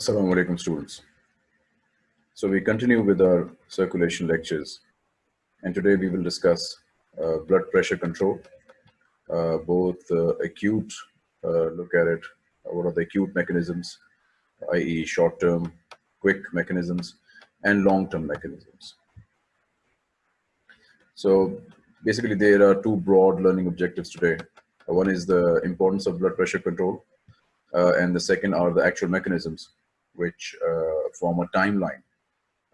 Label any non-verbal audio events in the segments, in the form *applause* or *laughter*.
Assalamu alaikum students. So we continue with our circulation lectures and today we will discuss uh, blood pressure control, uh, both uh, acute, uh, look at it, uh, what are the acute mechanisms, i.e. short-term, quick mechanisms and long-term mechanisms. So basically there are two broad learning objectives today. One is the importance of blood pressure control uh, and the second are the actual mechanisms which uh, form a timeline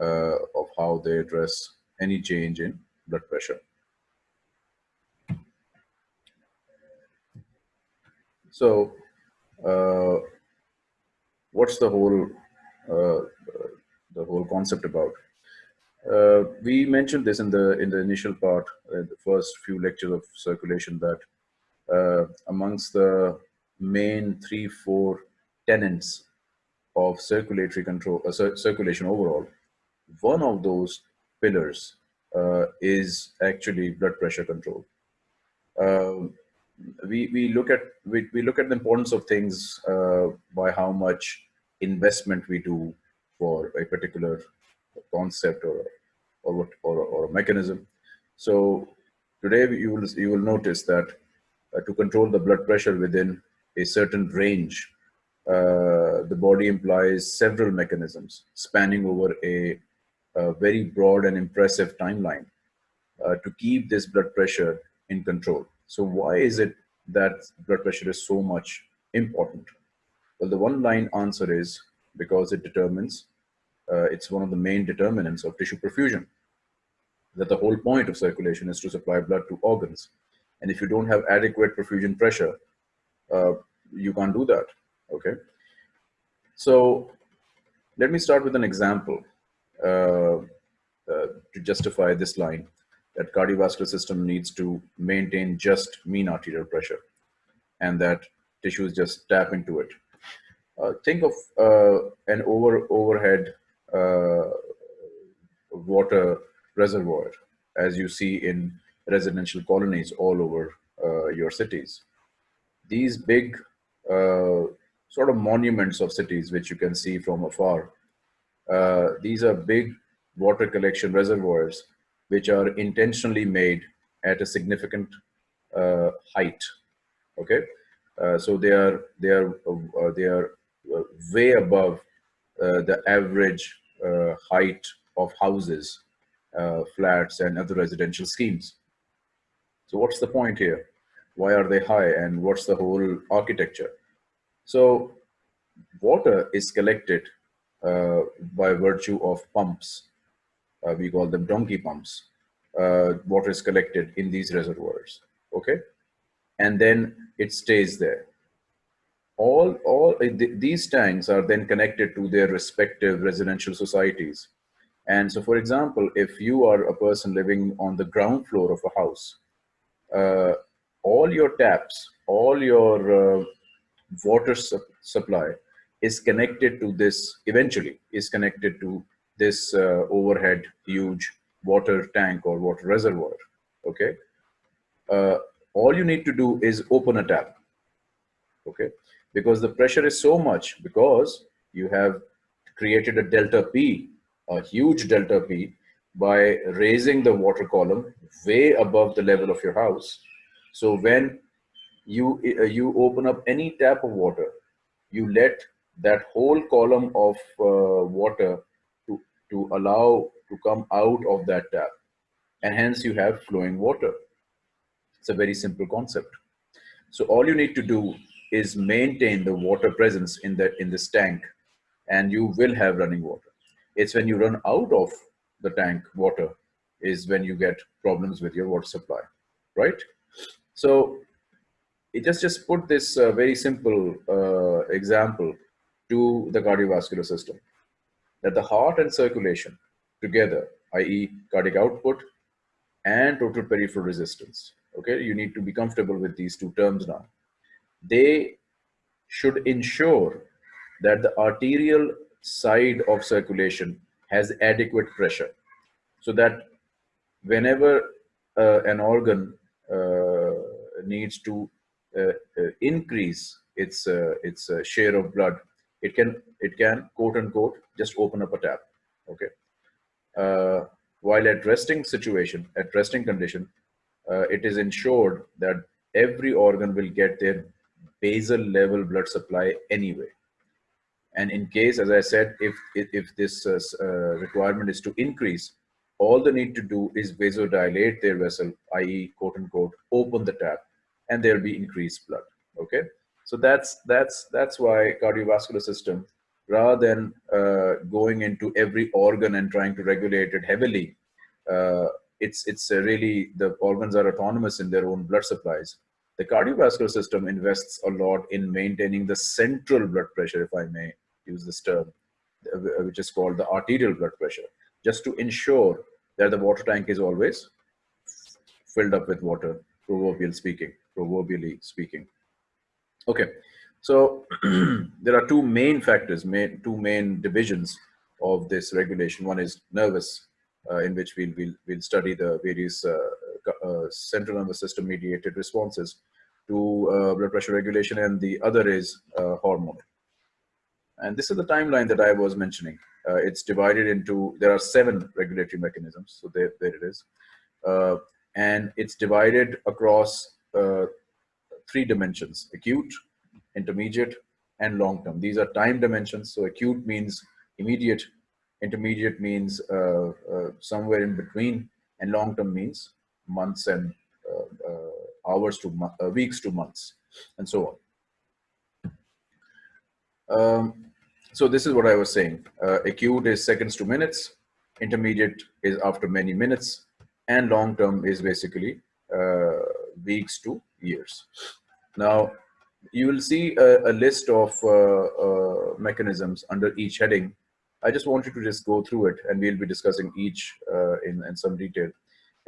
uh, of how they address any change in blood pressure. So, uh, what's the whole the whole concept about? Uh, we mentioned this in the in the initial part, uh, the first few lectures of circulation, that uh, amongst the main three, four tenets of circulatory control, uh, cir circulation overall, one of those pillars uh, is actually blood pressure control. Um, we, we look at we, we look at the importance of things uh, by how much investment we do for a particular concept or or what or, or a mechanism. So today you will you will notice that uh, to control the blood pressure within a certain range, uh, the body implies several mechanisms spanning over a, a very broad and impressive timeline uh, to keep this blood pressure in control. So why is it that blood pressure is so much important? Well, the one line answer is because it determines, uh, it's one of the main determinants of tissue perfusion. That the whole point of circulation is to supply blood to organs. And if you don't have adequate perfusion pressure, uh, you can't do that, okay? So let me start with an example uh, uh, to justify this line that cardiovascular system needs to maintain just mean arterial pressure and that tissues just tap into it. Uh, think of uh, an over overhead uh, water reservoir as you see in residential colonies all over uh, your cities. These big sort of monuments of cities, which you can see from afar, uh, these are big water collection reservoirs, which are intentionally made at a significant uh, height. Okay, uh, so they are they are uh, they are way above the average height of houses uh, flats and other residential schemes. So what's the point here? Why are they high and what's the whole architecture? So water is collected uh, by virtue of pumps. Uh, we call them donkey pumps. Uh, water is collected in these reservoirs, okay? And then it stays there. All, all uh, th these tanks are then connected to their respective residential societies and so, for example, if you are a person living on the ground floor of a house, uh, all your taps, all your uh, water su supply is connected to this, eventually is connected to this uh, overhead huge water tank or water reservoir, okay? Uh, all you need to do is open a tap, okay? Because the pressure is so much because you have created a delta P a huge delta P by raising the water column way above the level of your house. So when you, uh, you open up any tap of water, you let that whole column of uh, water to, to allow to come out of that tap. And hence you have flowing water. It's a very simple concept. So all you need to do is maintain the water presence in, that, in this tank and you will have running water. It's when you run out of the tank water is when you get problems with your water supply, right? So it just, just put this uh, very simple uh, example to the cardiovascular system that the heart and circulation together, i.e. cardiac output and total peripheral resistance. Okay, you need to be comfortable with these two terms now. They should ensure that the arterial side of circulation has adequate pressure so that whenever uh, an organ uh, needs to increase its uh, its uh, share of blood it can, it can quote unquote, just open up a tap. Okay. Uh, while at resting situation, at resting condition, uh, it is ensured that every organ will get their basal level blood supply anyway. And in case, as I said, if, if, if this uh, uh, requirement is to increase, all they need to do is vasodilate their vessel, i.e. quote unquote, open the tap and there'll be increased blood, okay? So that's, that's, that's why cardiovascular system, rather than uh, going into every organ and trying to regulate it heavily, uh, it's, it's really, the organs are autonomous in their own blood supplies. The cardiovascular system invests a lot in maintaining the central blood pressure, if I may use this term, uh, which is called the arterial blood pressure, just to ensure that the water tank is always filled up with water, proverbial speaking, proverbially speaking. Okay, so *clears throat* there are two main factors, main, two main divisions of this regulation. One is nervous, uh, in which we'll, we'll, we'll study the various uh, uh, central nervous system mediated responses to uh, blood pressure regulation, and the other is uh, hormone. And this is the timeline that I was mentioning. Uh, it's divided into, there are seven regulatory mechanisms. So there, there it is. And it's divided across uh, three dimensions, acute, intermediate, and long-term. These are time dimensions. So acute means immediate, intermediate means uh, uh, somewhere in between, and long-term means months and uh, hours to weeks to months, and so on. Um, so this is what I was saying. Uh, acute is seconds to minutes, intermediate is after many minutes, and long term is basically uh, weeks to years. Now, you will see a, a list of uh, uh mechanisms under each heading. I just wanted to just go through it and we'll be discussing each uh, in, in some detail.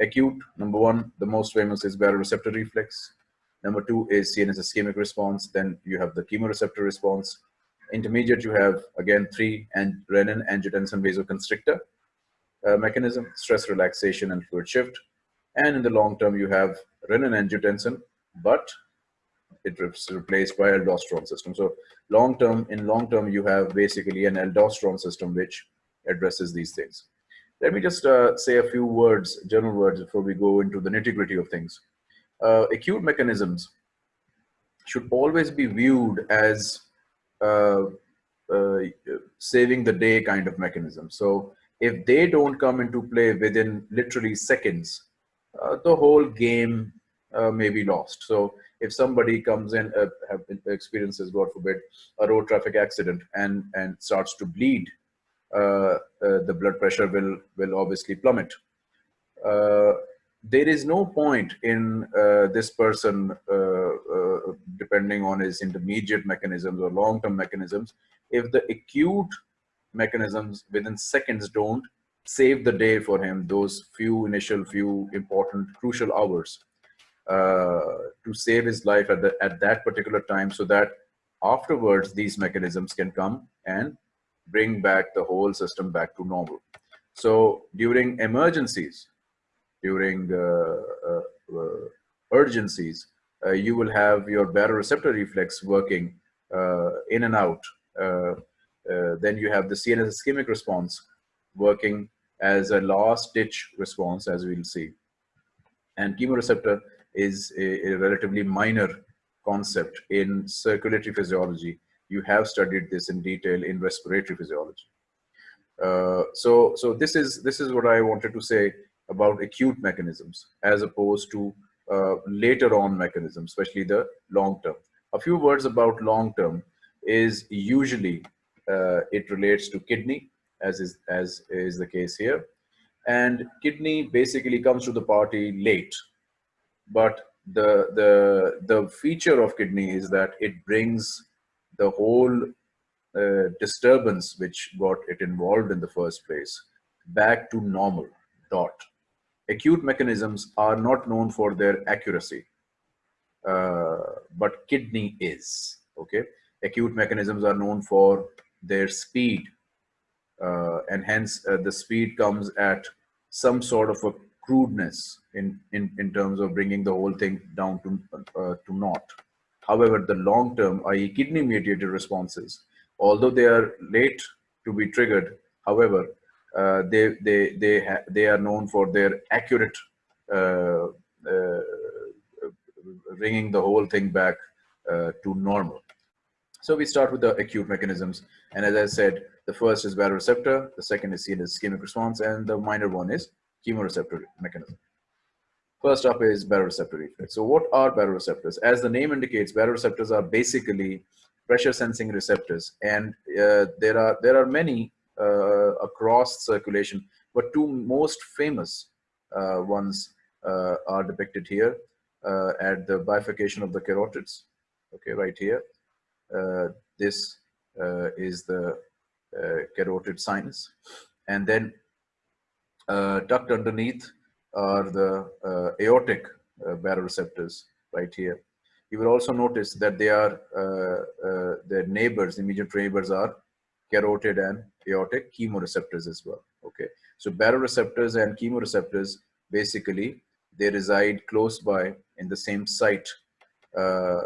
Acute, number one, the most famous is baroreceptor reflex. Number two is CNS ischemic response. Then you have the chemoreceptor response. Intermediate, you have again three and renin angiotensin vasoconstrictor uh, mechanism, stress relaxation and fluid shift. And in the long term, you have renin angiotensin, but it's replaced by aldosterone system. So long term, in long term, you have basically an aldosterone system which addresses these things. Let me just uh, say a few words, general words, before we go into the nitty gritty of things. Uh, acute mechanisms should always be viewed as uh, uh, saving the day kind of mechanism. So if they don't come into play within literally seconds, uh, the whole game uh, may be lost. So if somebody comes in, uh, have experiences, God forbid, a road traffic accident and, and starts to bleed, uh, the blood pressure will, will obviously plummet there is no point in uh, this person, uh, uh, depending on his intermediate mechanisms or long-term mechanisms, if the acute mechanisms within seconds don't save the day for him, those few initial, few important, crucial hours uh, to save his life at, the, at that particular time so that afterwards these mechanisms can come and bring back the whole system back to normal. So during emergencies, during uh, uh, uh, urgencies, you will have your baroreceptor reflex working in and out. then you have the CNS ischemic response working as a last ditch response, as we'll see. And chemoreceptor is a, a, relatively minor concept in circulatory physiology. You have studied this in detail in respiratory physiology. Uh, so, so this is this is what I wanted to say about acute mechanisms as opposed to uh, later on mechanisms, especially the long term. A few words about long term is usually uh, it relates to kidney, as is as is the case here, and kidney basically comes to the party late, but the the the feature of kidney is that it brings the whole uh, disturbance which got it involved in the first place back to normal dot. Acute mechanisms are not known for their accuracy, uh, but kidney is, okay? Acute mechanisms are known for their speed, uh, and hence uh, the speed comes at some sort of a crudeness in, in, in terms of bringing the whole thing down to, uh, to naught. However, the long term, i.e. kidney mediated responses, although they are late to be triggered, however, uh, they they they they are known for their accurate uh, uh, bringing the whole thing back uh, to normal. So we start with the acute mechanisms, and as I said, the first is baroreceptor, the second is CNS ischemic response, and the minor one is chemoreceptor mechanism. First up is baroreceptor reflex. So what are baroreceptors? As the name indicates, baroreceptors are basically pressure sensing receptors, and uh, there are there are many uh, across circulation, but two most famous uh, ones uh, are depicted here at the bifurcation of the carotids. Okay, right here. Uh, this uh, is the uh, carotid sinus, and then tucked underneath are the aortic baroreceptors right here. You will also notice that they are uh, uh, their neighbors, immediate neighbors are carotid and aortic chemoreceptors as well. Okay, so baroreceptors and chemoreceptors basically they reside close by in the same site. Uh,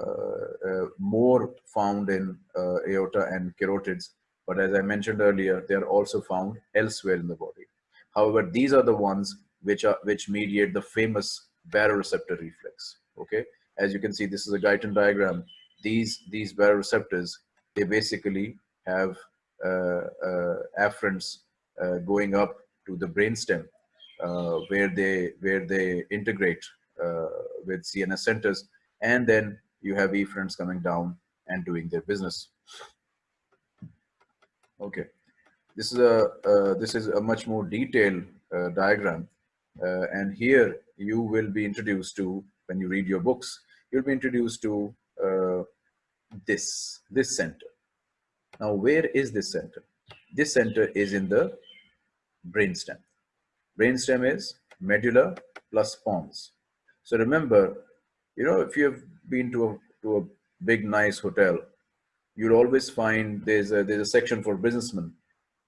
uh, more found in uh, aorta and carotids, but as I mentioned earlier, they are also found elsewhere in the body. However, these are the ones which are which mediate the famous baroreceptor reflex. Okay, as you can see, this is a Guyton diagram. These these baroreceptors they basically have uh, uh, afferents uh, going up to the brainstem where they where they integrate with CNS centers and then you have efferents coming down and doing their business. Okay, this is a uh, this is a much more detailed uh, diagram, uh, and here you will be introduced to when you read your books. You'll be introduced to this this center. Now, where is this center? This center is in the brainstem. Brainstem is medulla plus pons. So remember, you know, if you've been to a, to a big, nice hotel, you'll always find there's a, there's a section for businessmen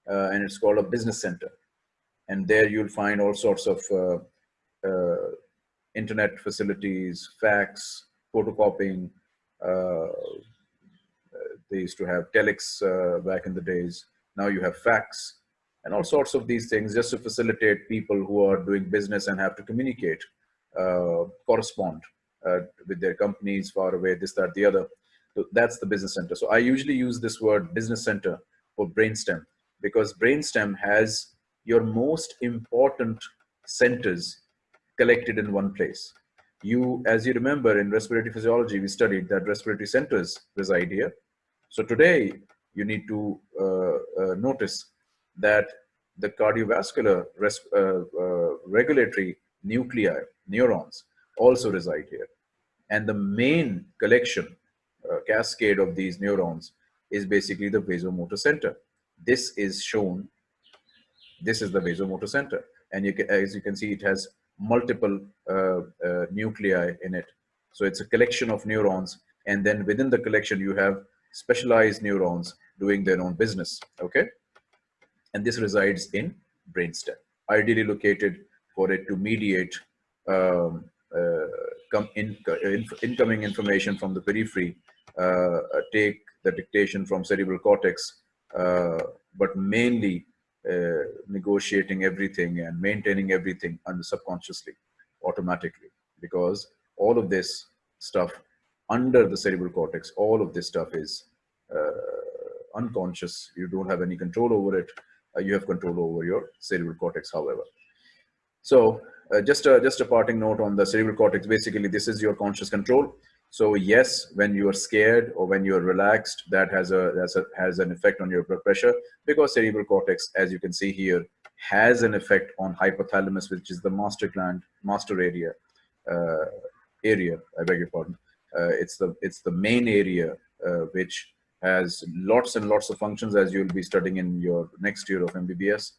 uh, and it's called a business center. And there you'll find all sorts of uh, uh, internet facilities, fax, photocopying, uh, they used to have telex uh, back in the days. Now you have fax and all sorts of these things just to facilitate people who are doing business and have to communicate, uh, correspond with their companies far away, this, that, the other. So that's the business center. So I usually use this word business center for brainstem because brainstem has your most important centers collected in one place. You, as you remember in respiratory physiology, we studied that respiratory centers reside here. So today you need to uh, uh, notice that the cardiovascular uh, uh, regulatory nuclei, neurons, also reside here. And the main collection, uh, cascade of these neurons is basically the vasomotor center. This is shown, this is the vasomotor center. And you can, as you can see, it has multiple uh, nuclei in it. So it's a collection of neurons. And then within the collection, you have specialized neurons doing their own business, okay? And this resides in brainstem, ideally located for it to mediate um, uh, in, in, incoming information from the periphery, uh, take the dictation from cerebral cortex, uh, but mainly uh, negotiating everything and maintaining everything under subconsciously, automatically, because all of this stuff under the cerebral cortex, all of this stuff is uh, unconscious. You don't have any control over it. Uh, you have control over your cerebral cortex, however. So uh, just, a, just a parting note on the cerebral cortex. Basically, this is your conscious control. So yes, when you are scared or when you are relaxed, that has a, has a has an effect on your blood pressure because cerebral cortex, as you can see here, has an effect on hypothalamus, which is the master gland, master area, uh, area. I beg your pardon. Uh, it's the it's the main area uh, which has lots and lots of functions as you'll be studying in your next year of MBBS.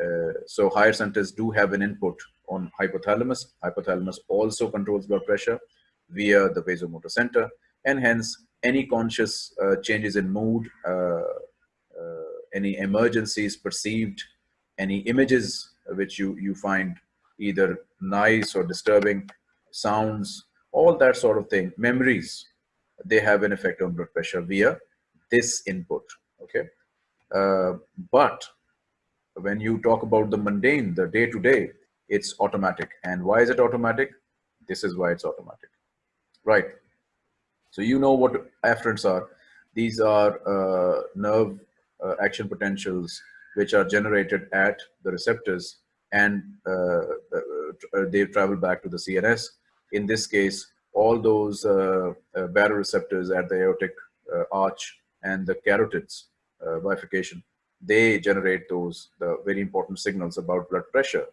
Uh, uh, so higher centers do have an input on hypothalamus. Hypothalamus also controls blood pressure via the vasomotor center and hence any conscious uh, changes in mood, uh, any emergencies perceived, any images which you, you find either nice or disturbing, sounds, all that sort of thing, memories, they have an effect on blood pressure via this input, okay? Uh, but when you talk about the mundane, the day to day, it's automatic. And why is it automatic? This is why it's automatic, right? So you know what afferents are. These are uh, nerve uh, action potentials which are generated at the receptors and uh, uh, they travel back to the CNS. In this case, all those uh, uh, baroreceptors at the aortic arch and the carotids bifurcation, they generate those the very important signals about blood pressure,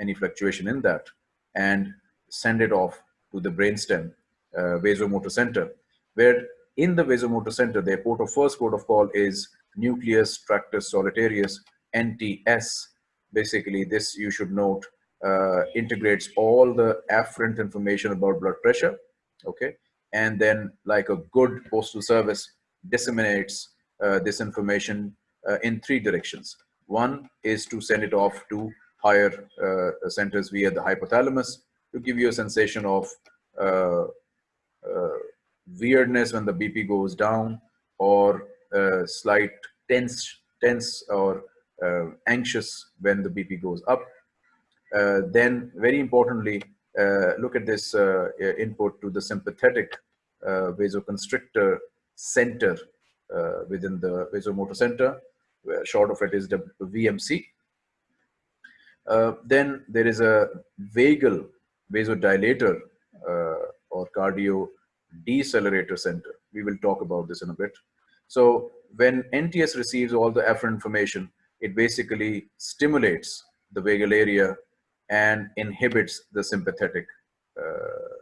any fluctuation in that, and send it off to the brainstem uh, vasomotor center, where in the vasomotor center, their port of first port of call is nucleus tractus solitarius, NTS. Basically, this you should note uh, integrates all the afferent information about blood pressure, okay? And then like a good postal service disseminates uh, this information uh, in three directions. One is to send it off to higher uh, centers via the hypothalamus to give you a sensation of uh, uh, weirdness when the BP goes down or slight tense, tense or anxious when the BP goes up. then very importantly, look at this input to the sympathetic vasoconstrictor center uh, within the vasomotor center. Short of it is the VMC. Uh, then there is a vagal vasodilator uh, or cardio decelerator center. We will talk about this in a bit. So when NTS receives all the afferent information, it basically stimulates the vagal area and inhibits the sympathetic uh,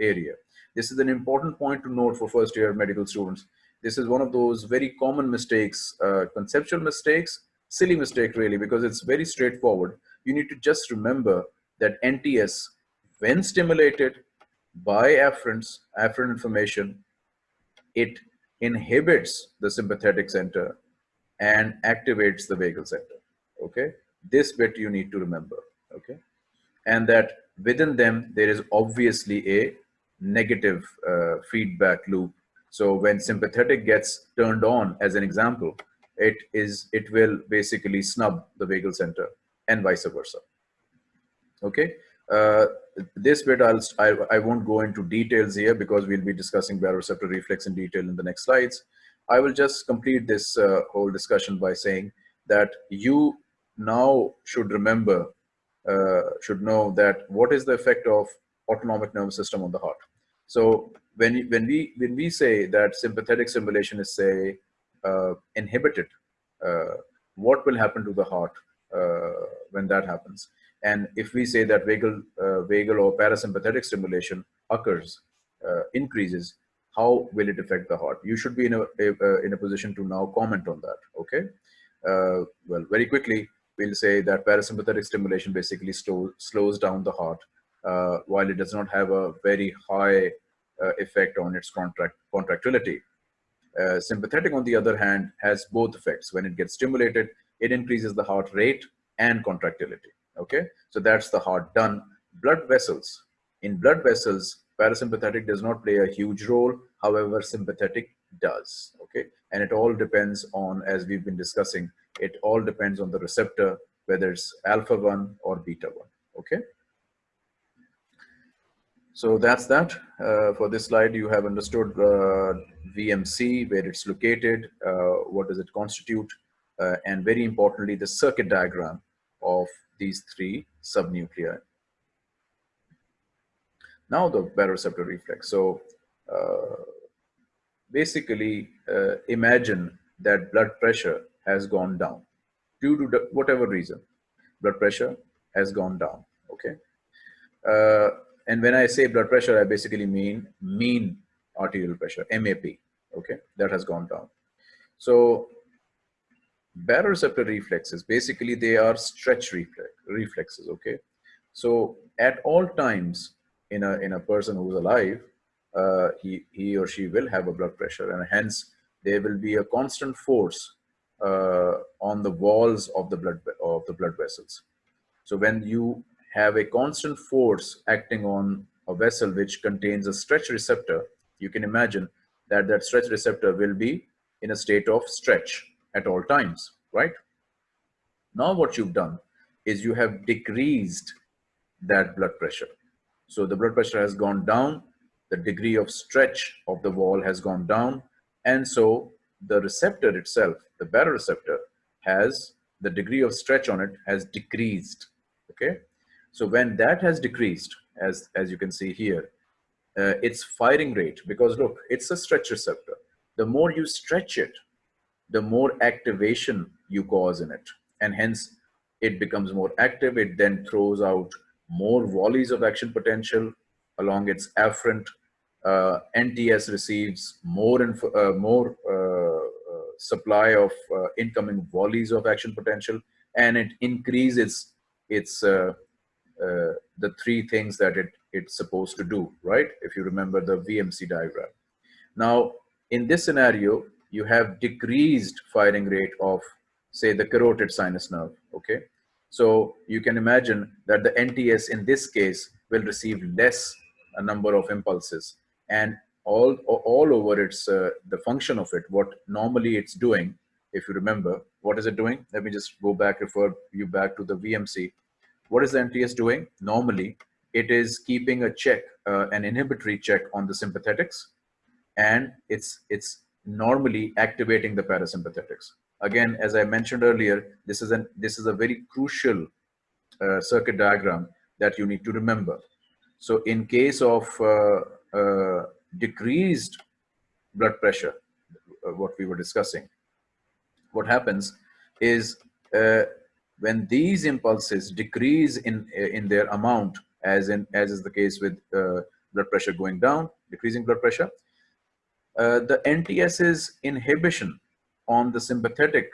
area. This is an important point to note for first year medical students. This is one of those very common mistakes, uh, conceptual mistakes, silly mistake really, because it's very straightforward. You need to just remember that NTS, when stimulated by afferents, afferent information, it inhibits the sympathetic center and activates the vagal center, okay? This bit you need to remember, okay? And that within them, there is obviously a negative uh, feedback loop. So when sympathetic gets turned on, as an example, it is it will basically snub the vagal center and vice versa. Okay, uh, this bit I'll, I, I won't go into details here because we'll be discussing baroreceptor reflex in detail in the next slides. I will just complete this uh, whole discussion by saying that you now should remember, uh, should know that what is the effect of autonomic nervous system on the heart. So when, when, we, when we say that sympathetic stimulation is say uh, inhibited, uh, what will happen to the heart uh, when that happens? And if we say that vagal, uh, vagal or parasympathetic stimulation occurs, uh, increases, how will it affect the heart? You should be in a, a in a position to now comment on that. Okay. Uh, well, very quickly, we'll say that parasympathetic stimulation basically slow, slows down the heart, uh, while it does not have a very high uh, effect on its contract contractility. sympathetic, on the other hand, has both effects. When it gets stimulated, it increases the heart rate and contractility. Okay? So that's the heart done. Blood vessels. In blood vessels parasympathetic does not play a huge role. However sympathetic does. Okay? And it all depends on as we've been discussing it all depends on the receptor whether it's alpha 1 or beta 1 okay so that's that uh, for this slide you have understood uh, VMC where it's located uh, what does it constitute uh, and very importantly the circuit diagram of these three subnuclei. Now the baroreceptor reflex. So uh, basically imagine that blood pressure has gone down due to whatever reason. Blood pressure has gone down, okay? Uh, and when I say blood pressure, I basically mean mean arterial pressure, MAP, okay? That has gone down. So baroreceptor reflexes, basically they are stretch reflex, reflexes, okay? So at all times in a, in a person who's alive, uh, he, he or she will have a blood pressure and hence there will be a constant force uh, on the walls of the blood of the blood vessels. So when you have a constant force acting on a vessel which contains a stretch receptor, you can imagine that that stretch receptor will be in a state of stretch at all times, right? Now what you've done is you have decreased that blood pressure. So the blood pressure has gone down, the degree of stretch of the wall has gone down, and so the receptor itself, the baroreceptor, has the degree of stretch on it has decreased. Okay, so when that has decreased, as as you can see here, uh, its firing rate because look, it's a stretch receptor. The more you stretch it, the more activation you cause in it, and hence it becomes more active. It then throws out more volleys of action potential along its afferent. Uh, NTS receives more and uh, more uh, uh, supply of uh, incoming volleys of action potential, and it increases its uh, the three things that it it's supposed to do, right? If you remember the VMC diagram. Now, in this scenario, you have decreased firing rate of, say, the carotid sinus nerve, okay? So you can imagine that the NTS in this case will receive less a number of impulses and all, all over its, uh, the function of it, what normally it's doing, if you remember, what is it doing? Let me just go back, refer you back to the VMC. What is the NTS doing? Normally, it is keeping a check, uh, an inhibitory check on the sympathetics, and it's, it's normally activating the parasympathetics. Again, as I mentioned earlier, this is, an, this is a very crucial uh, circuit diagram that you need to remember. So in case of uh, uh, decreased blood pressure, uh, what we were discussing, what happens is uh, when these impulses decrease in, in their amount, as in as is the case with uh, blood pressure going down, decreasing blood pressure. Uh, the NTS's inhibition on the sympathetic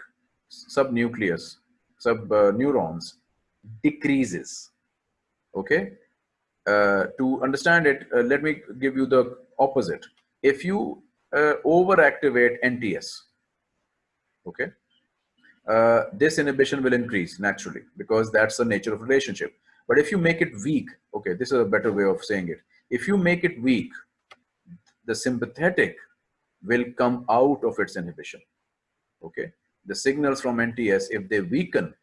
subnucleus, sub uh, neurons decreases. Okay. Uh, to understand it, uh, let me give you the opposite. If you uh, overactivate NTS, okay, Uh, this inhibition will increase naturally because that's the nature of relationship. But if you make it weak, okay, this is a better way of saying it. If you make it weak, the sympathetic will come out of its inhibition. Okay, the signals from NTS, if they weaken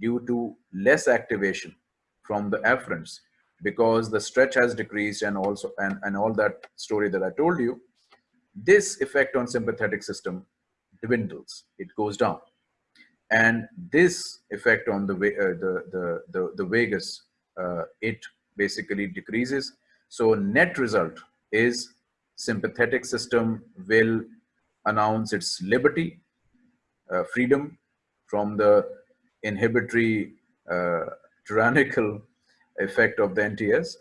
due to less activation from the afferents, because the stretch has decreased and also and, and all that story that I told you, this effect on sympathetic system dwindles, it goes down. And this effect on the, uh, the, the, the, the vagus, uh, it basically decreases. So net result is sympathetic system will announce its liberty, uh, freedom from the inhibitory uh, tyrannical effect of the NTS.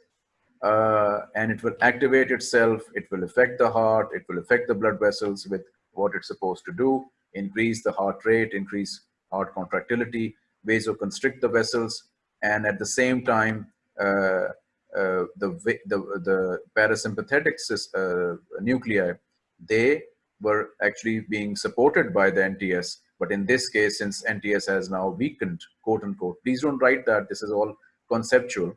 Uh, and it will activate itself, it will affect the heart, it will affect the blood vessels with what it's supposed to do, increase the heart rate, increase heart contractility, vasoconstrict the vessels, and at the same time, uh, uh, the, the, the parasympathetic uh, nuclei, they were actually being supported by the NTS. But in this case, since NTS has now weakened, quote unquote, please don't write that. This is all conceptual.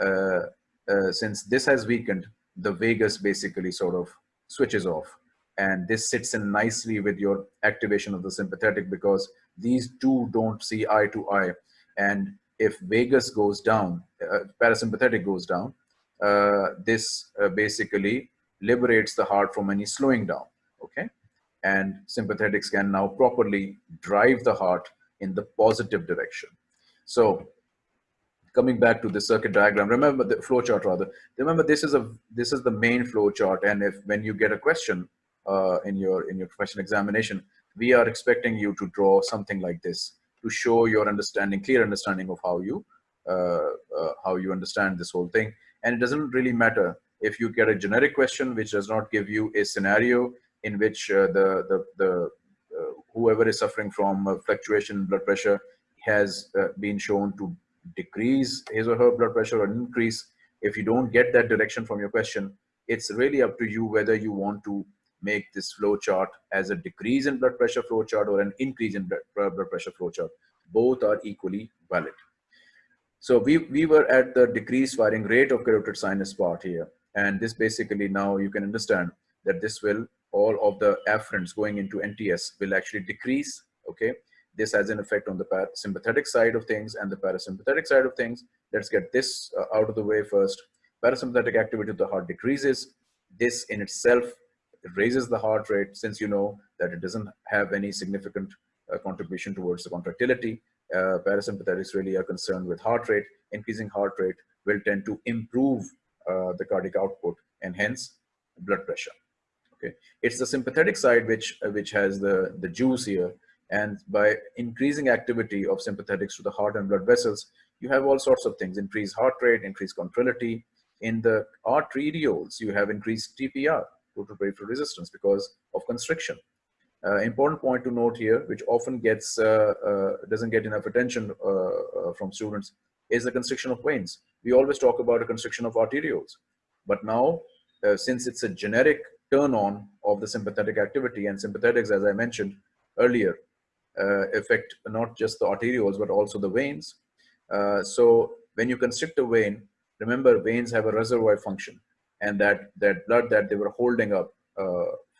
Uh, uh, since this has weakened, the vagus basically sort of switches off. And this sits in nicely with your activation of the sympathetic because these two don't see eye to eye. And if vagus goes down, uh, parasympathetic goes down, uh, this uh, basically liberates the heart from any slowing down, okay? And sympathetics can now properly drive the heart in the positive direction. So coming back to the circuit diagram, remember the flow chart rather, remember this is a this is the main flow chart. And if when you get a question uh, in your in your professional examination, we are expecting you to draw something like this to show your understanding, clear understanding of how you uh, uh, how you understand this whole thing. And it doesn't really matter if you get a generic question which does not give you a scenario in which uh, the the, the uh, whoever is suffering from fluctuation in blood pressure has uh, been shown to decrease his or her blood pressure or increase. If you don't get that direction from your question, it's really up to you whether you want to make this flow chart as a decrease in blood pressure flow chart or an increase in blood pressure flow chart. Both are equally valid. So we, we were at the decreased firing rate of carotid sinus part here. And this basically now you can understand that this will all of the afferents going into NTS will actually decrease, okay? This has an effect on the sympathetic side of things and the parasympathetic side of things. Let's get this uh, out of the way first. Parasympathetic activity of the heart decreases. This in itself raises the heart rate since you know that it doesn't have any significant uh, contribution towards the contractility. Uh, parasympathetics really are concerned with heart rate. Increasing heart rate will tend to improve uh, the cardiac output and hence blood pressure. Okay, it's the sympathetic side which uh, which has the the juice here, and by increasing activity of sympathetics to the heart and blood vessels, you have all sorts of things: increased heart rate, increased contractility. In the arterioles, you have increased TPR, total peripheral resistance, because of constriction. Uh, important point to note here, which often gets uh, uh, doesn't get enough attention uh, uh, from students, is the constriction of veins. We always talk about a constriction of arterioles, but now uh, since it's a generic turn on of the sympathetic activity and sympathetics, as I mentioned earlier, affect not just the arterioles but also the veins. so when you constrict a vein, remember veins have a reservoir function, and that that blood that they were holding up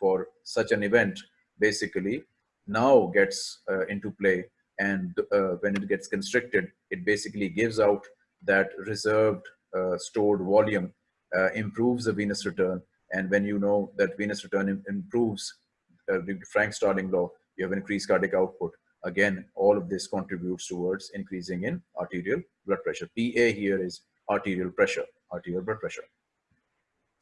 for such an event basically now gets uh, into play. And uh, when it gets constricted it basically gives out that reserved uh, stored volume uh, improves the venous return. And when you know that venous return Im improves uh, Frank Starling law you have increased cardiac output. Again all of this contributes towards increasing in arterial blood pressure. PA here is arterial pressure arterial blood pressure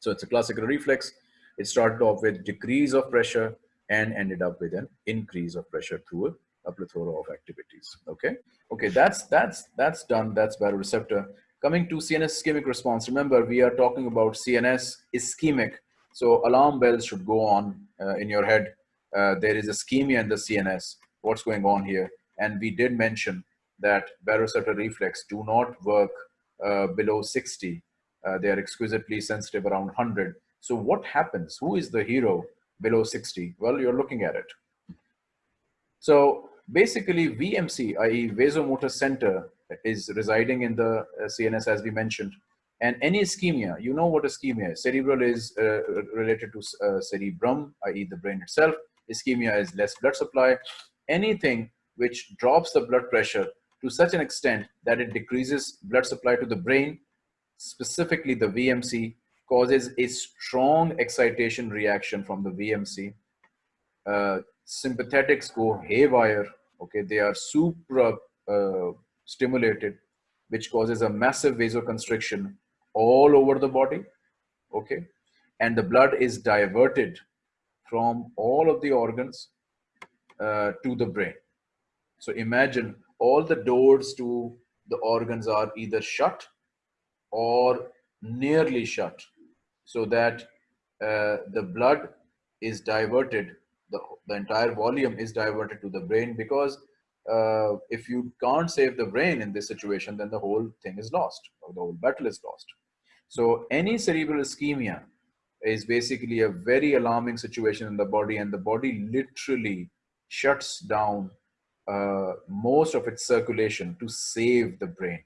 so it's a classical reflex it started off with decrease of pressure and ended up with an increase of pressure through a, plethora of activities. Okay, okay, that's that's that's done. That's baroreceptor. Coming to CNS ischemic response. Remember, we are talking about CNS ischemic. So alarm bells should go on uh, in your head. Uh, there is ischemia in the CNS. What's going on here? And we did mention that baroreceptor reflex do not work uh, below 60. Uh, they are exquisitely sensitive around 100. So what happens? Who is the hero below 60? Well, you're looking at it. So basically VMC, i.e. vasomotor center is residing in the uh, CNS as we mentioned. And any ischemia, you know what ischemia is. Cerebral is uh, related to uh, cerebrum, i.e. the brain itself. Ischemia is less blood supply. Anything which drops the blood pressure to such an extent that it decreases blood supply to the brain, specifically the VMC, causes a strong excitation reaction from the VMC. Uh, sympathetics go haywire, okay? They are supra uh, stimulated, which causes a massive vasoconstriction all over the body, okay? And the blood is diverted from all of the organs uh, to the brain. So imagine all the doors to the organs are either shut or nearly shut so that uh, the blood is diverted, the, the entire volume is diverted to the brain because uh, if you can't save the brain in this situation, then the whole thing is lost or the whole battle is lost. So any cerebral ischemia is basically a very alarming situation in the body and the body literally shuts down uh, most of its circulation to save the brain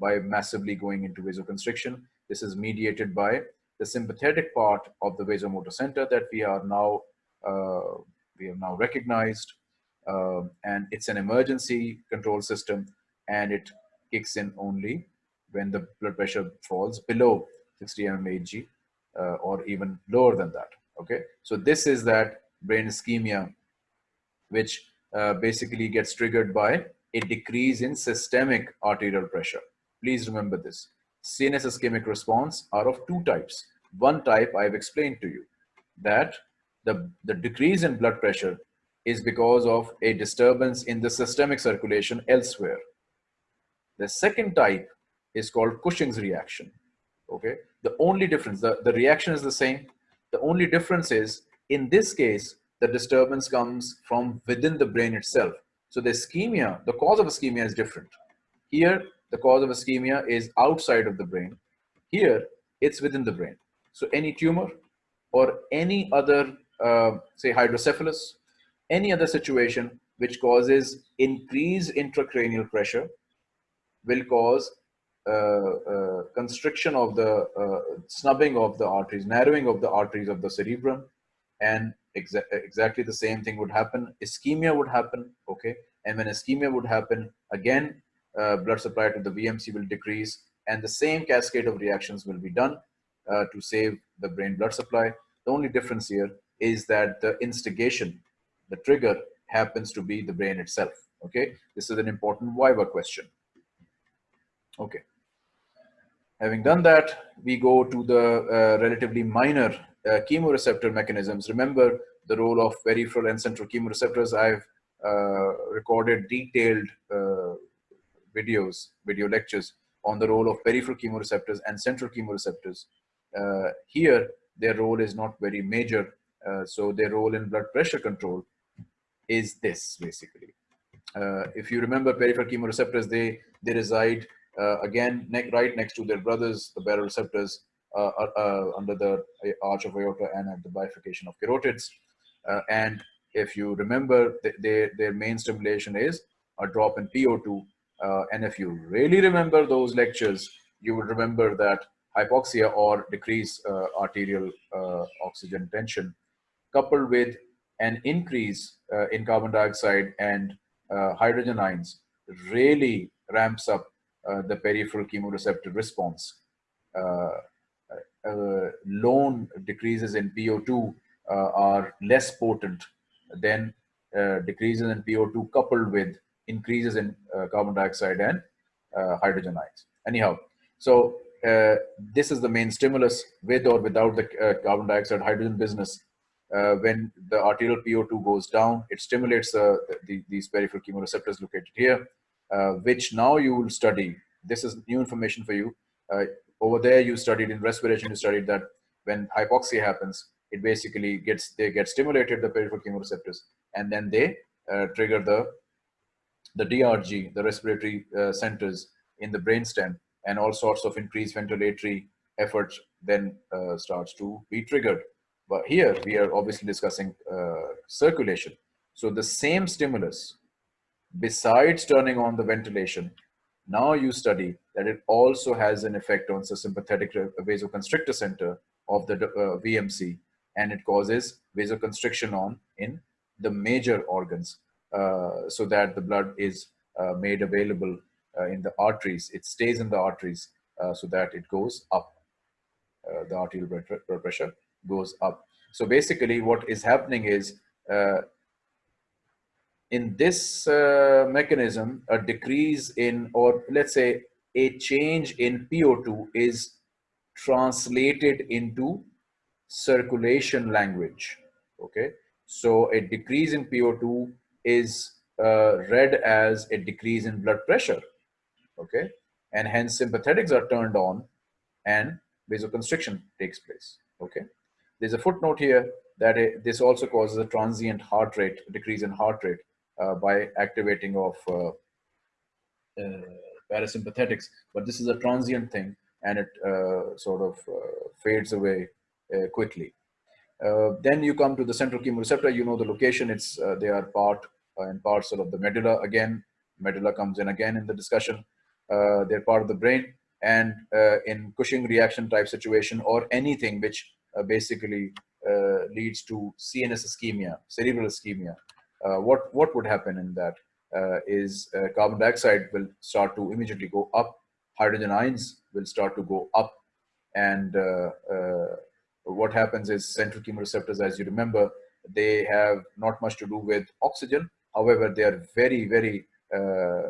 by massively going into vasoconstriction. This is mediated by the sympathetic part of the vasomotor center that we are now uh, we have now recognized. Um, and it's an emergency control system and it kicks in only when the blood pressure falls below 60 mmHg uh, or even lower than that okay? So this is that brain ischemia which uh, basically gets triggered by a decrease in systemic arterial pressure please remember this CNS ischemic response are of two types. One type I've explained to you that the, the decrease in blood pressure is because of a disturbance in the systemic circulation elsewhere. The second type is called Cushing's reaction. Okay, the only difference, the, the reaction is the same. The only difference is in this case, the disturbance comes from within the brain itself. So the ischemia, the cause of ischemia is different. Here, the cause of ischemia is outside of the brain. Here, it's within the brain. So any tumor or any other, uh, say hydrocephalus, any other situation which causes increased intracranial pressure will cause uh, uh, constriction of the uh, snubbing of the arteries, narrowing of the arteries of the cerebrum, and exa exactly the same thing would happen. Ischemia would happen, okay? And when ischemia would happen, again, uh, blood supply to the VMC will decrease and the same cascade of reactions will be done uh, to save the brain blood supply. The only difference here is that the instigation, the trigger happens to be the brain itself. Okay, this is an important Viva question. Okay. Having done that, we go to the uh, relatively minor uh, chemoreceptor mechanisms. Remember the role of peripheral and central chemoreceptors. I've uh, recorded detailed uh, videos, video lectures on the role of peripheral chemoreceptors and central chemoreceptors. Uh, here, their role is not very major. Uh, so their role in blood pressure control is this basically. Uh, if you remember peripheral chemoreceptors, they, they reside uh, again ne right next to their brothers, the baroreceptors uh, uh, under the arch of aorta and at the bifurcation of carotids. and if you remember, th their, their main stimulation is a drop in PO2 uh, and if you really remember those lectures, you would remember that hypoxia or decreased uh, arterial uh, oxygen tension coupled with an increase uh, in carbon dioxide and uh, hydrogen ions really ramps up uh, the peripheral chemoreceptor response. lone decreases in PO2 are less potent than decreases in PO2 coupled with increases in uh, carbon dioxide and uh, hydrogen ions. Anyhow, so uh, this is the main stimulus with or without the carbon dioxide hydrogen business. when the arterial PO2 goes down, it stimulates the, these peripheral chemoreceptors located here, which now you will study. This is new information for you. over there, you studied in respiration, you studied that when hypoxia happens, it basically gets they get stimulated the peripheral chemoreceptors and then they uh, trigger the the DRG, the respiratory uh, centers in the brainstem, and all sorts of increased ventilatory efforts then uh, starts to be triggered. But here we are obviously discussing uh, circulation. So the same stimulus, besides turning on the ventilation, now you study that it also has an effect on the sympathetic vasoconstrictor center of the uh, VMC, and it causes vasoconstriction on in the major organs so that the blood is uh, made available uh, in the arteries. It stays in the arteries so that it goes up. the arterial blood pressure goes up. So basically what is happening is in this uh, mechanism, a decrease in, or let's say a change in PO2 is translated into circulation language. Okay. So a decrease in PO2 is uh, read as a decrease in blood pressure, okay? And hence sympathetics are turned on and vasoconstriction takes place, okay? There's a footnote here that it, this also causes a transient heart rate, decrease in heart rate uh, by activating of uh, uh parasympathetics, but this is a transient thing and it uh, sort of uh, fades away quickly. Then you come to the central chemoreceptor, you know the location, it's they are part uh, and parcel of the medulla again. Medulla comes in again in the discussion. Uh, they're part of the brain and uh, in Cushing reaction type situation or anything which basically leads to CNS ischemia, cerebral ischemia. what, what would happen in that is carbon dioxide will start to immediately go up hydrogen ions will start to go up and uh, uh, what happens is central chemoreceptors as you remember they have not much to do with oxygen However, they are very, very uh,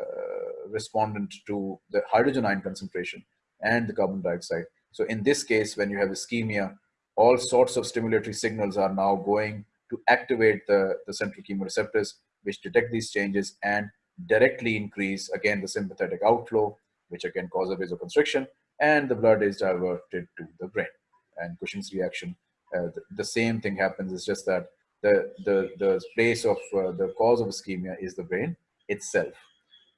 respondent to the hydrogen ion concentration and the carbon dioxide. So in this case, when you have ischemia, all sorts of stimulatory signals are now going to activate the, the central chemoreceptors, which detect these changes and directly increase, again, the sympathetic outflow, which again causes a vasoconstriction, and the blood is diverted to the brain. And Cushing's reaction, uh, the, the, same thing happens, it's just that the, the, the place of uh, the cause of ischemia is the brain itself.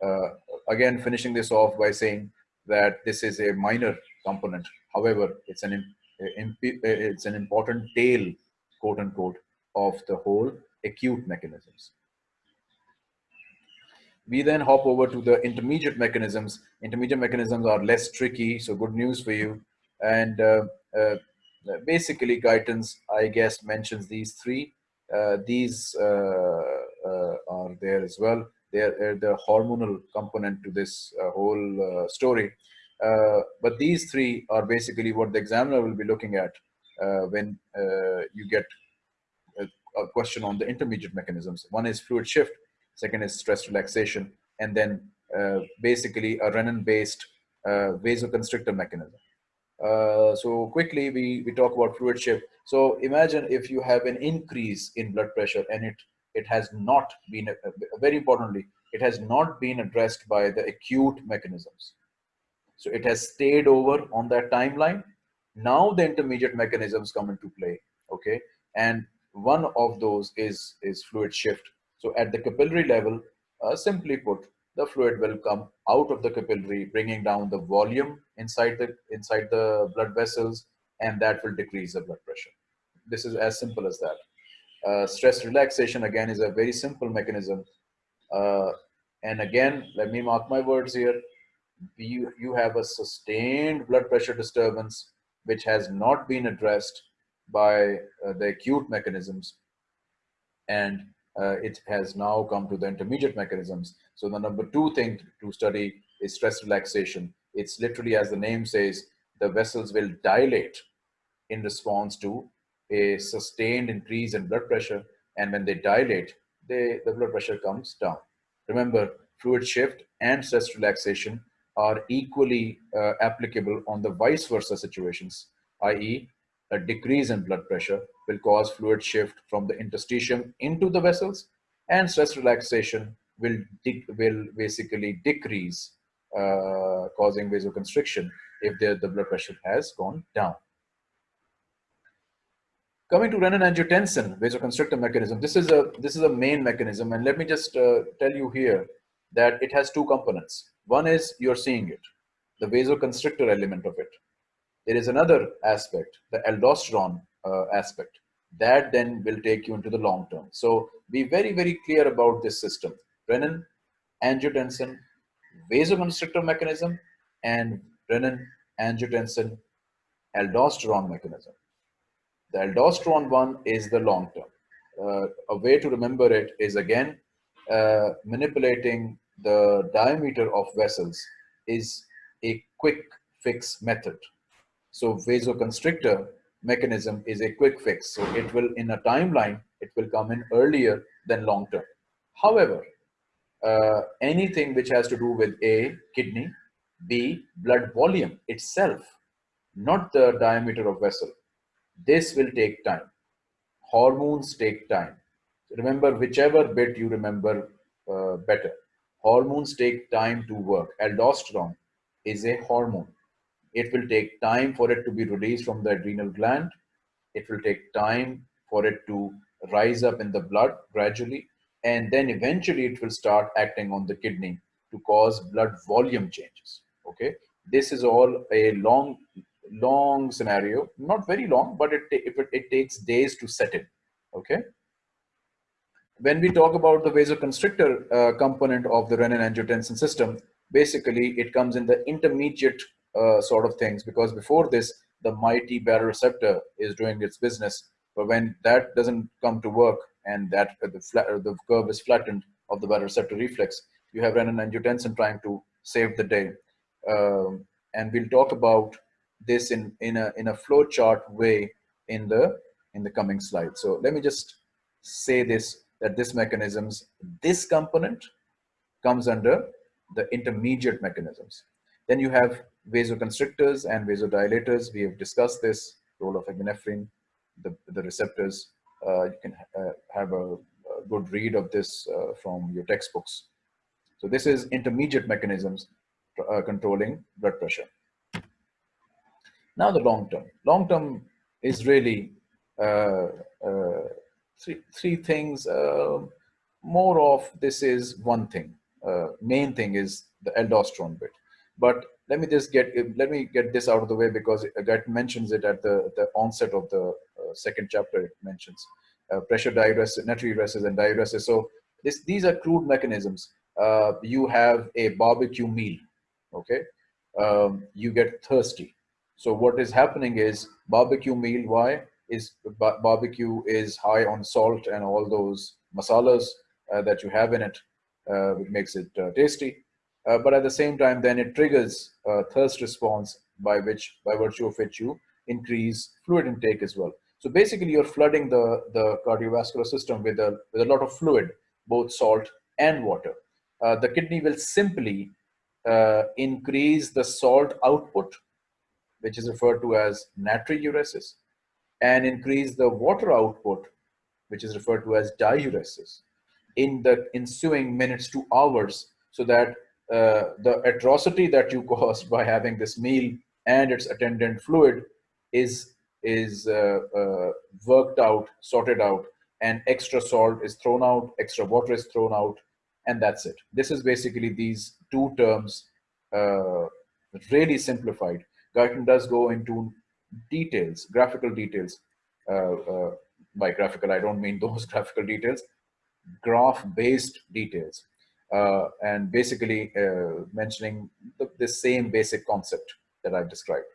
Uh, again, finishing this off by saying that this is a minor component. However, it's an, it's an important tail, quote unquote, of the whole acute mechanisms. We then hop over to the intermediate mechanisms. Intermediate mechanisms are less tricky, so good news for you. And uh, uh, basically Guyton's, I guess, mentions these three. Uh, these uh, uh, are there as well. They're, the hormonal component to this whole story. but these three are basically what the examiner will be looking at when you get a, a question on the intermediate mechanisms. One is fluid shift, second is stress relaxation, and then uh, basically a renin-based uh, vasoconstrictor mechanism. Uh, so quickly, we, we talk about fluid shift. So imagine if you have an increase in blood pressure and it, it has not been, uh, very importantly, it has not been addressed by the acute mechanisms. So it has stayed over on that timeline. Now the intermediate mechanisms come into play, okay? And one of those is, is fluid shift. So at the capillary level, uh, simply put, the fluid will come out of the capillary, bringing down the volume inside the, inside the blood vessels, and that will decrease the blood pressure. This is as simple as that. Uh, stress relaxation, again, is a very simple mechanism. Uh, and again, let me mark my words here. You, you have a sustained blood pressure disturbance, which has not been addressed by uh, the acute mechanisms. And uh, it has now come to the intermediate mechanisms. So the number two thing to study is stress relaxation. It's literally, as the name says, the vessels will dilate in response to a sustained increase in blood pressure. And when they dilate, they, the blood pressure comes down. Remember, fluid shift and stress relaxation are equally uh, applicable on the vice versa situations, i.e. a decrease in blood pressure will cause fluid shift from the interstitium into the vessels and stress relaxation will, will basically decrease uh, causing vasoconstriction if the, the blood pressure has gone down. Coming to renin-angiotensin vasoconstrictor mechanism, this is a this is a main mechanism, and let me just uh, tell you here that it has two components. One is you're seeing it, the vasoconstrictor element of it. There is another aspect, the aldosterone uh, aspect. That then will take you into the long term. So be very, very clear about this system. Renin, angiotensin, vasoconstrictor mechanism, and renin, angiotensin, aldosterone mechanism. The aldosterone one is the long term. Uh, a way to remember it is again, uh, manipulating the diameter of vessels is a quick fix method. So vasoconstrictor mechanism is a quick fix. So it will, in a timeline, it will come in earlier than long term. However, uh, anything which has to do with A, kidney, B, blood volume itself, not the diameter of vessel, this will take time. Hormones take time. Remember, whichever bit you remember uh, better. Hormones take time to work. Aldosterone is a hormone. It will take time for it to be released from the adrenal gland. It will take time for it to rise up in the blood gradually. And then eventually it will start acting on the kidney to cause blood volume changes. Okay. This is all a long, long scenario, not very long, but it, if it, it takes days to set in. Okay when we talk about the vasoconstrictor uh, component of the renin-angiotensin system, basically it comes in the intermediate uh, sort of things because before this the mighty baroreceptor is doing its business but when that doesn't come to work and that uh, the, flat, uh, the curve is flattened of the baroreceptor reflex you have renin-angiotensin trying to save the day um, and we'll talk about this in in a in a flow chart way in the in the coming slide so let me just say this that this mechanisms this component comes under the intermediate mechanisms then you have vasoconstrictors and vasodilators. We have discussed this role of epinephrine, the, the receptors. Uh, you can uh, have a, a, good read of this uh, from your textbooks. So this is intermediate mechanisms uh, controlling blood pressure. Now the long term. Long term is really uh, uh, three, three things. more of this is one thing. main thing is the aldosterone bit. But let me just get let me get this out of the way because that mentions it at the the onset of the uh, second chapter. It mentions uh, pressure diuresis, natriuresis, and diuresis. So this these are crude mechanisms. Uh, you have a barbecue meal, okay? Um, you get thirsty. So what is happening is barbecue meal, why? Is barbecue is high on salt and all those masalas uh, that you have in it, uh, which makes it uh, tasty. Uh, but at the same time, then it triggers a thirst response by which, by virtue of which you increase fluid intake as well. So basically you're flooding the, the cardiovascular system with a, with a lot of fluid, both salt and water. Uh, the kidney will simply uh, increase the salt output, which is referred to as natriuresis, and increase the water output, which is referred to as diuresis, in the ensuing minutes to hours, so that uh, the atrocity that you *laughs* caused by having this meal and its attendant fluid is is uh, uh, worked out, sorted out, and extra salt is thrown out, extra water is thrown out, and that's it. This is basically these two terms, uh, really simplified. Guyton does go into details, graphical details. Uh, uh, by graphical, I don't mean *laughs* those graphical details, graph-based details. Uh, and basically mentioning the, the same basic concept that I've described.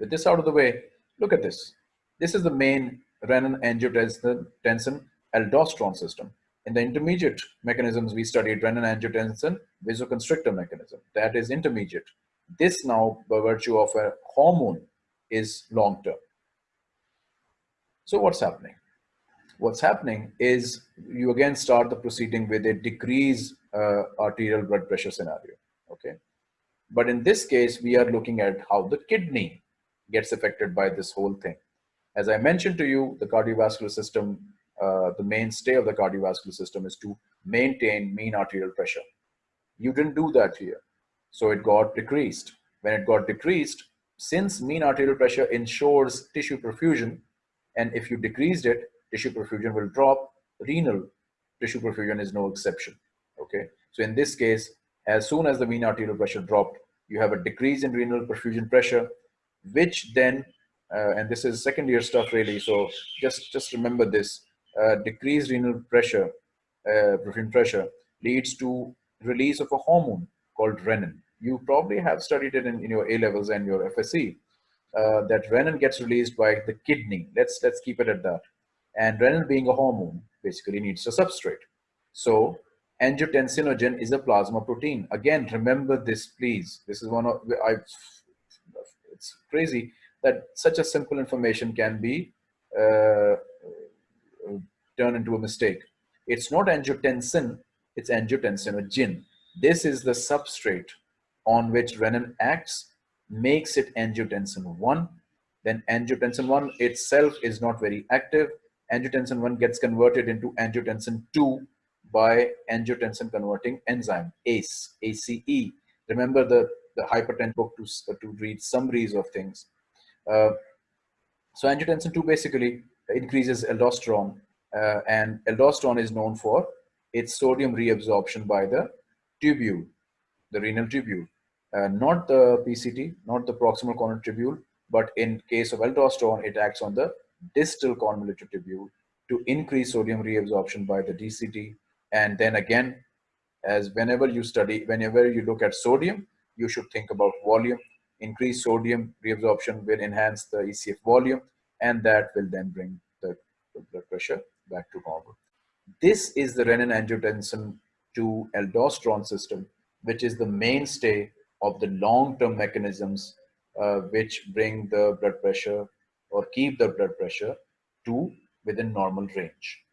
With this out of the way, look at this. This is the main renin-angiotensin aldosterone system. In the intermediate mechanisms, we studied renin-angiotensin vasoconstrictor mechanism. That is intermediate. This now, by virtue of a hormone, is long-term. So what's happening? What's happening is you again start the proceeding with a decreased uh, arterial blood pressure scenario, okay? But in this case, we are looking at how the kidney gets affected by this whole thing. As I mentioned to you, the cardiovascular system uh, the mainstay of the cardiovascular system is to maintain mean arterial pressure. You didn't do that here. So it got decreased. When it got decreased, since mean arterial pressure ensures tissue perfusion, and if you decreased it, tissue perfusion will drop, renal tissue perfusion is no exception, okay? So in this case, as soon as the mean arterial pressure dropped, you have a decrease in renal perfusion pressure, which then, uh, and this is second year stuff really, so just, just remember this, uh, decreased renal pressure, uh, pressure, leads to release of a hormone called renin. You probably have studied it in, in your A levels and your FSC. Uh, that renin gets released by the kidney. Let's let's keep it at that. And renin being a hormone basically needs a substrate. So angiotensinogen is a plasma protein. Again, remember this, please. This is one of I. It's crazy that such a simple information can be uh, turn into a mistake. It's not angiotensin, it's angiotensinogen. This is the substrate on which renin acts, makes it angiotensin 1. Then angiotensin 1 itself is not very active. Angiotensin 1 gets converted into angiotensin 2 by angiotensin converting enzyme, ACE, ACE. Remember the, the hypertension book to, to read summaries of things. Uh, so angiotensin 2 basically increases aldosterone uh, and aldosterone is known for its sodium reabsorption by the tubule, the renal tubule. Uh, not the PCT, not the proximal coronary tubule, but in case of aldosterone, it acts on the distal convoluted tubule to increase sodium reabsorption by the DCT. And then again, as whenever you study, whenever you look at sodium, you should think about volume. Increased sodium reabsorption will enhance the ECF volume, and that will then bring the blood pressure back to normal. This is the renin-angiotensin 2 aldosterone system, which is the mainstay of the long-term mechanisms uh, which bring the blood pressure or keep the blood pressure to within normal range.